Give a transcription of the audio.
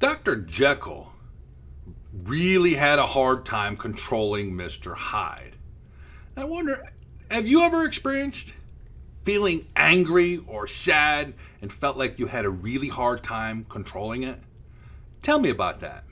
Dr. Jekyll really had a hard time controlling Mr. Hyde. I wonder, have you ever experienced feeling angry or sad and felt like you had a really hard time controlling it? Tell me about that.